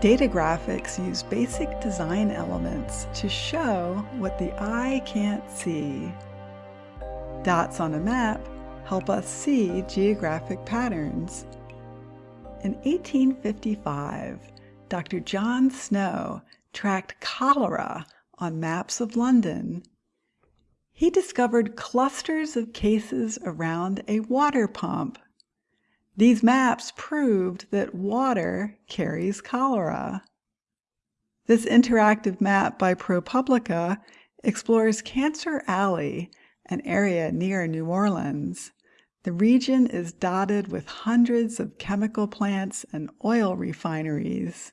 Data graphics use basic design elements to show what the eye can't see. Dots on a map help us see geographic patterns. In 1855, Dr. John Snow tracked cholera on maps of London. He discovered clusters of cases around a water pump. These maps proved that water carries cholera. This interactive map by ProPublica explores Cancer Alley, an area near New Orleans. The region is dotted with hundreds of chemical plants and oil refineries.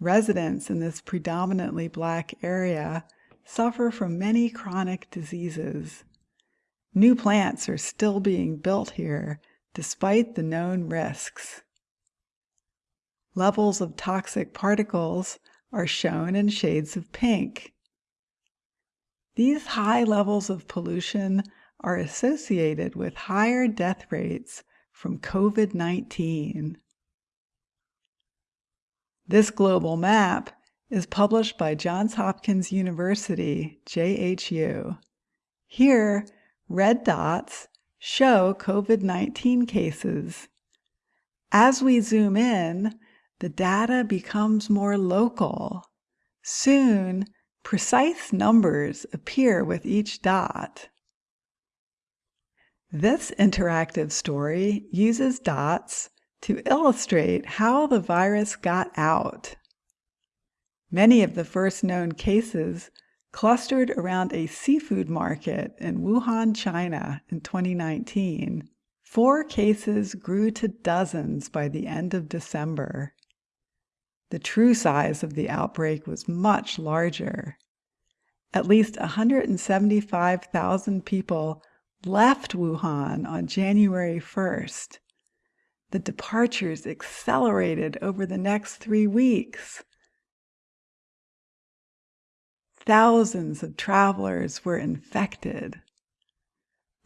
Residents in this predominantly black area suffer from many chronic diseases. New plants are still being built here despite the known risks. Levels of toxic particles are shown in shades of pink. These high levels of pollution are associated with higher death rates from COVID-19. This global map is published by Johns Hopkins University, JHU. Here, red dots show COVID-19 cases. As we zoom in, the data becomes more local. Soon, precise numbers appear with each dot. This interactive story uses dots to illustrate how the virus got out. Many of the first known cases clustered around a seafood market in Wuhan, China in 2019. Four cases grew to dozens by the end of December. The true size of the outbreak was much larger. At least 175,000 people left Wuhan on January 1st. The departures accelerated over the next three weeks. Thousands of travelers were infected.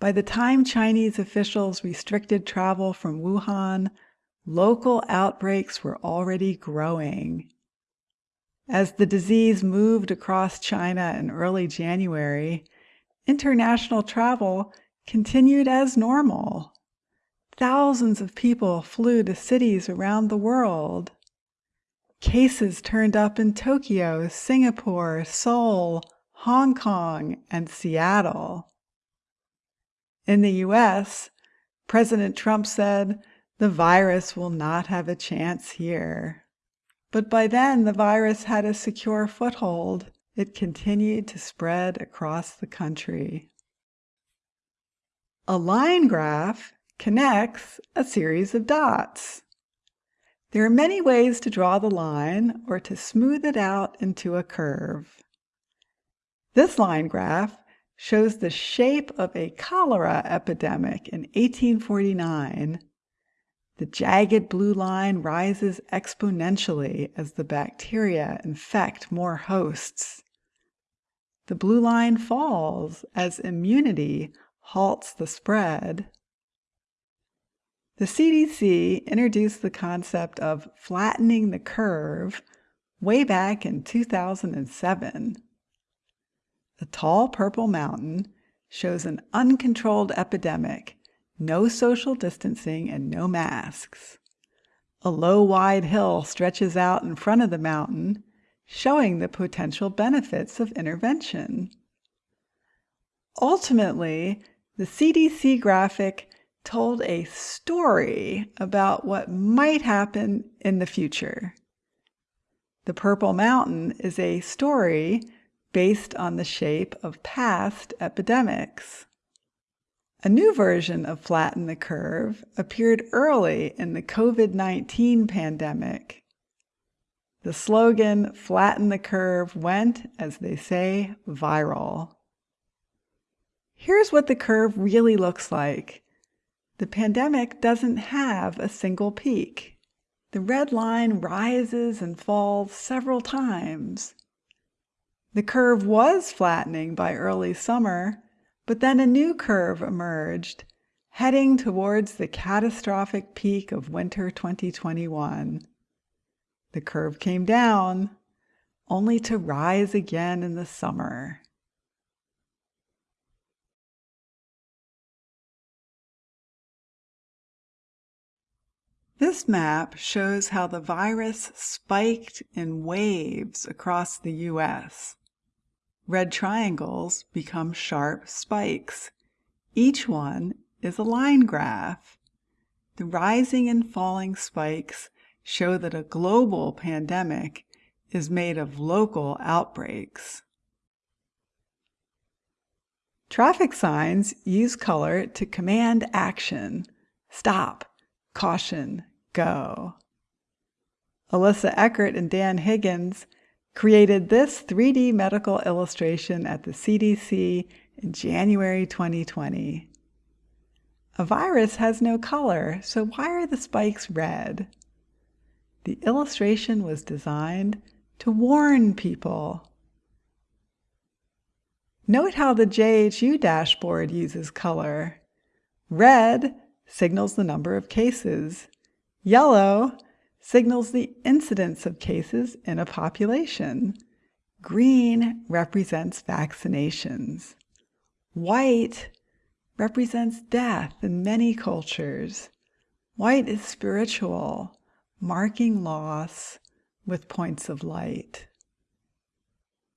By the time Chinese officials restricted travel from Wuhan, local outbreaks were already growing. As the disease moved across China in early January, international travel continued as normal. Thousands of people flew to cities around the world. Cases turned up in Tokyo, Singapore, Seoul, Hong Kong, and Seattle. In the US, President Trump said, the virus will not have a chance here. But by then, the virus had a secure foothold. It continued to spread across the country. A line graph connects a series of dots. There are many ways to draw the line or to smooth it out into a curve. This line graph shows the shape of a cholera epidemic in 1849. The jagged blue line rises exponentially as the bacteria infect more hosts. The blue line falls as immunity halts the spread. The CDC introduced the concept of flattening the curve way back in 2007. The tall purple mountain shows an uncontrolled epidemic, no social distancing and no masks. A low, wide hill stretches out in front of the mountain, showing the potential benefits of intervention. Ultimately, the CDC graphic told a story about what might happen in the future. The Purple Mountain is a story based on the shape of past epidemics. A new version of Flatten the Curve appeared early in the COVID-19 pandemic. The slogan, Flatten the Curve, went, as they say, viral. Here's what the curve really looks like. The pandemic doesn't have a single peak. The red line rises and falls several times. The curve was flattening by early summer, but then a new curve emerged, heading towards the catastrophic peak of winter 2021. The curve came down, only to rise again in the summer. This map shows how the virus spiked in waves across the U.S. Red triangles become sharp spikes. Each one is a line graph. The rising and falling spikes show that a global pandemic is made of local outbreaks. Traffic signs use color to command action. Stop, caution, go. Alissa Eckert and Dan Higgins created this 3D medical illustration at the CDC in January 2020. A virus has no color, so why are the spikes red? The illustration was designed to warn people. Note how the JHU dashboard uses color. Red signals the number of cases. Yellow signals the incidence of cases in a population. Green represents vaccinations. White represents death in many cultures. White is spiritual, marking loss with points of light.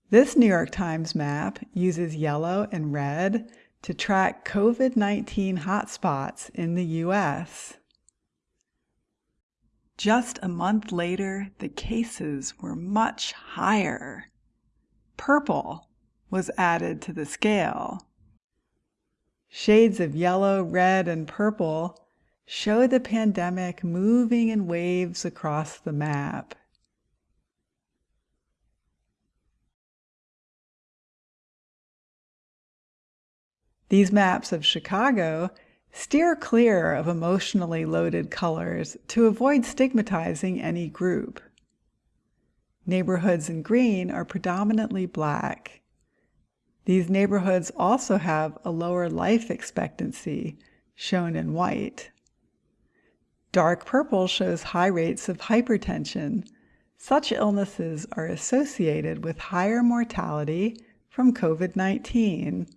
This New York Times map uses yellow and red to track COVID-19 hotspots in the U.S. Just a month later, the cases were much higher. Purple was added to the scale. Shades of yellow, red, and purple show the pandemic moving in waves across the map. These maps of Chicago Steer clear of emotionally loaded colors to avoid stigmatizing any group. Neighborhoods in green are predominantly black. These neighborhoods also have a lower life expectancy, shown in white. Dark purple shows high rates of hypertension. Such illnesses are associated with higher mortality from COVID-19.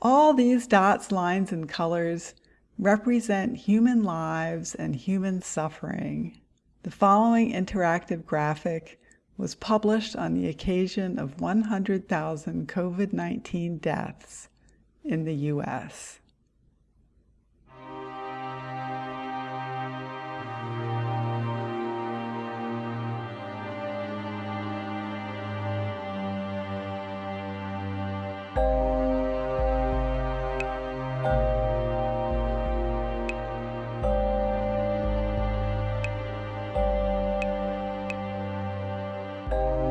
All these dots, lines, and colors represent human lives and human suffering. The following interactive graphic was published on the occasion of 100,000 COVID-19 deaths in the U.S. Bye.